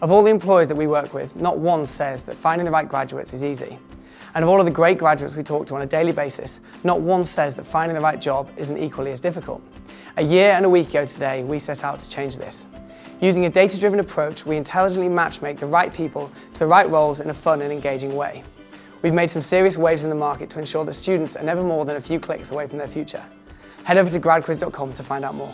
Of all the employers that we work with, not one says that finding the right graduates is easy. And of all of the great graduates we talk to on a daily basis, not one says that finding the right job isn't equally as difficult. A year and a week ago today, we set out to change this. Using a data-driven approach, we intelligently matchmake the right people to the right roles in a fun and engaging way. We've made some serious waves in the market to ensure that students are never more than a few clicks away from their future. Head over to gradquiz.com to find out more.